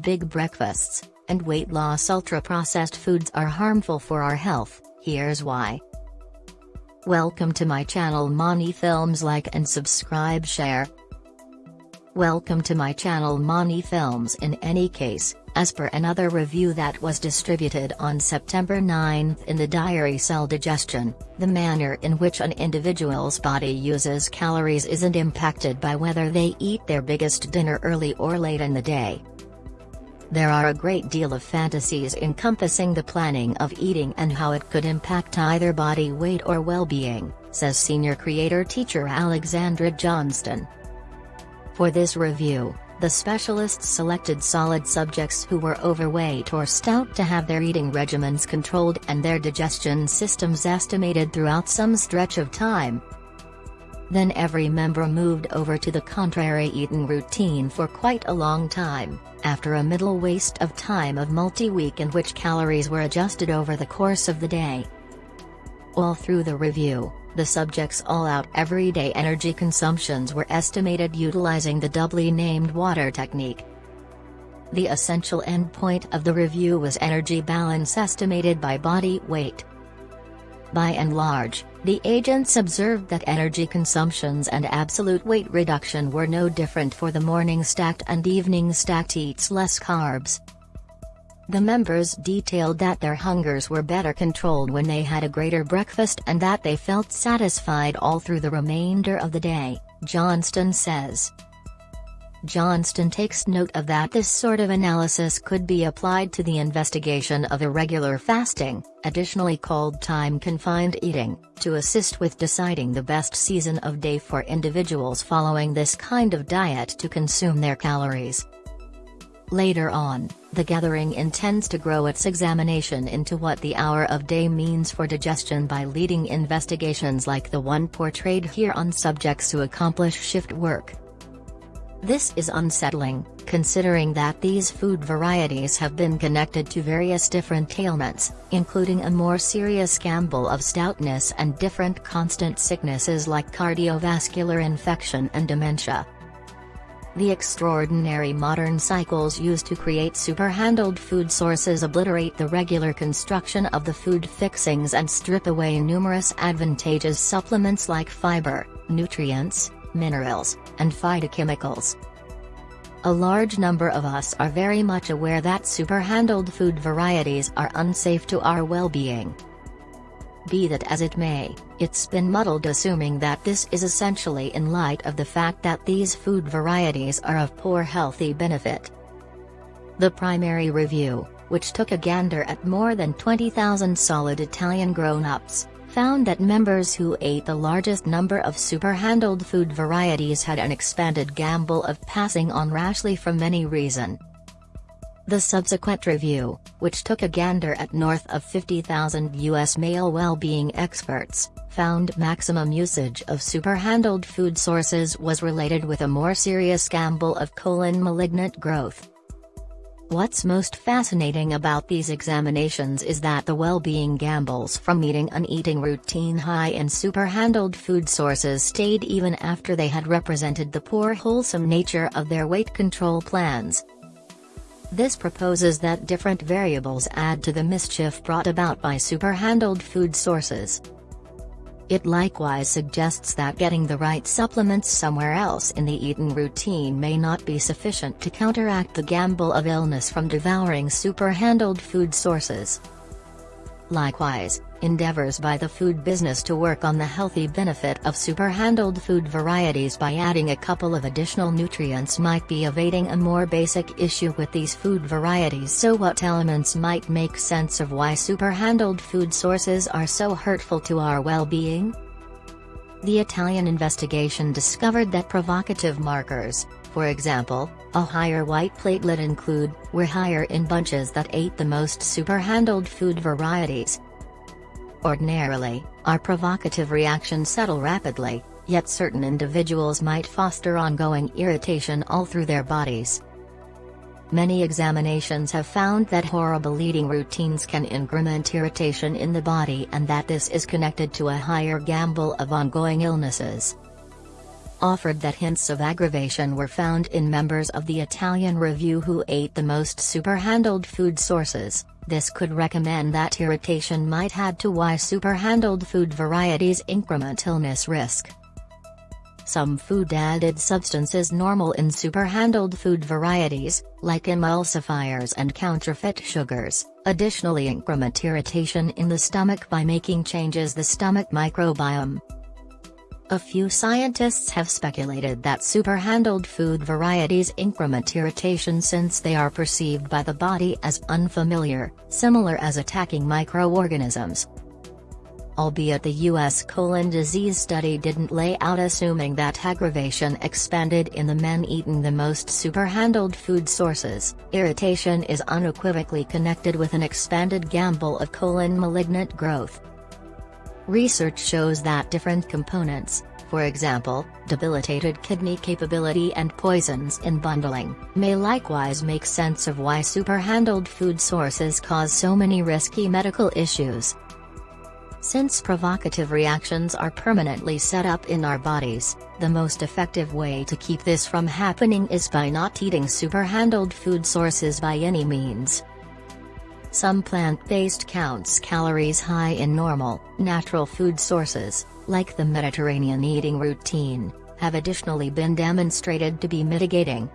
big breakfasts, and weight loss ultra-processed foods are harmful for our health, here's why. Welcome to my channel Mani Films like and subscribe share. Welcome to my channel Mani Films in any case, as per another review that was distributed on September 9 in the diary Cell Digestion, the manner in which an individual's body uses calories isn't impacted by whether they eat their biggest dinner early or late in the day. There are a great deal of fantasies encompassing the planning of eating and how it could impact either body weight or well-being, says senior creator teacher Alexandra Johnstone. For this review, the specialists selected solid subjects who were overweight or stout to have their eating regimens controlled and their digestion systems estimated throughout some stretch of time, then every member moved over to the contrary eating routine for quite a long time, after a middle waste of time of multi-week in which calories were adjusted over the course of the day. All through the review, the subjects' all-out everyday energy consumptions were estimated utilizing the doubly named water technique. The essential endpoint of the review was energy balance estimated by body weight. By and large, the agents observed that energy consumptions and absolute weight reduction were no different for the morning stacked and evening stacked eats less carbs. The members detailed that their hungers were better controlled when they had a greater breakfast and that they felt satisfied all through the remainder of the day, Johnstone says. Johnstone takes note of that this sort of analysis could be applied to the investigation of irregular fasting, additionally called time-confined eating, to assist with deciding the best season of day for individuals following this kind of diet to consume their calories. Later on, the gathering intends to grow its examination into what the hour of day means for digestion by leading investigations like the one portrayed here on subjects who accomplish shift work. This is unsettling, considering that these food varieties have been connected to various different ailments, including a more serious gamble of stoutness and different constant sicknesses like cardiovascular infection and dementia. The extraordinary modern cycles used to create super-handled food sources obliterate the regular construction of the food fixings and strip away numerous advantageous supplements like fiber, nutrients, minerals, and phytochemicals. A large number of us are very much aware that super-handled food varieties are unsafe to our well-being. Be that as it may, it's been muddled assuming that this is essentially in light of the fact that these food varieties are of poor healthy benefit. The primary review, which took a gander at more than 20,000 solid Italian grown-ups, found that members who ate the largest number of super-handled food varieties had an expanded gamble of passing on rashly from many reason. The subsequent review, which took a gander at north of 50,000 U.S. male well-being experts, found maximum usage of super-handled food sources was related with a more serious gamble of colon malignant growth. What's most fascinating about these examinations is that the well-being gambles from eating an eating routine high in super-handled food sources stayed even after they had represented the poor wholesome nature of their weight control plans. This proposes that different variables add to the mischief brought about by super-handled food sources. It likewise suggests that getting the right supplements somewhere else in the eaten routine may not be sufficient to counteract the gamble of illness from devouring super-handled food sources. Likewise, endeavors by the food business to work on the healthy benefit of super-handled food varieties by adding a couple of additional nutrients might be evading a more basic issue with these food varieties so what elements might make sense of why super-handled food sources are so hurtful to our well-being? The Italian investigation discovered that provocative markers, for example, a higher white platelet include, were higher in bunches that ate the most super-handled food varieties. Ordinarily, our provocative reactions settle rapidly, yet certain individuals might foster ongoing irritation all through their bodies. Many examinations have found that horrible eating routines can increment irritation in the body and that this is connected to a higher gamble of ongoing illnesses. offered that hints of aggravation were found in members of the Italian review who ate the most superhandled food sources. This could recommend that irritation might add to why superhandled food varieties increment illness risk. Some food-added substances normal in superhandled food varieties, like emulsifiers and counterfeit sugars, additionally increment irritation in the stomach by making changes the stomach microbiome. A few scientists have speculated that superhandled food varieties increment irritation since they are perceived by the body as unfamiliar, similar as attacking microorganisms. Albeit the U.S. colon disease study didn't lay out assuming that aggravation expanded in the men eating the most superhandled food sources, irritation is unequivocally connected with an expanded gamble of colon malignant growth. Research shows that different components, for example, debilitated kidney capability and poisons in bundling, may likewise make sense of why superhandled food sources cause so many risky medical issues. Since provocative reactions are permanently set up in our bodies, the most effective way to keep this from happening is by not eating superhandled food sources by any means. Some plant-based counts calories high in normal, natural food sources, like the Mediterranean eating routine, have additionally been demonstrated to be mitigating.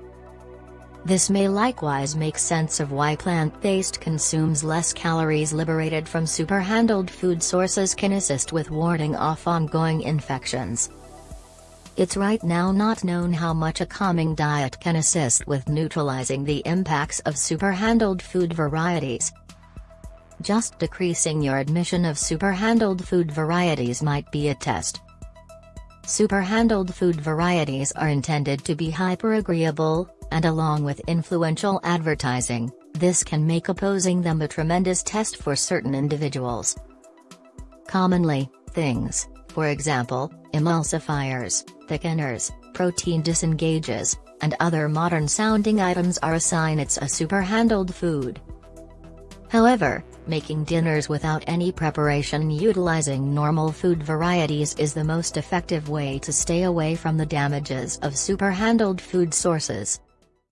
This may likewise make sense of why plant-based consumes less calories liberated from superhandled food sources can assist with warding off ongoing infections. It's right now not known how much a calming diet can assist with neutralizing the impacts of superhandled food varieties, just decreasing your admission of superhandled food varieties might be a test. Superhandled food varieties are intended to be hyper-agreeable, and along with influential advertising, this can make opposing them a tremendous test for certain individuals. Commonly, things, for example, emulsifiers, thickeners, protein disengages, and other modern-sounding items are a sign it's a superhandled food. However, making dinners without any preparation utilizing normal food varieties is the most effective way to stay away from the damages of superhandled food sources.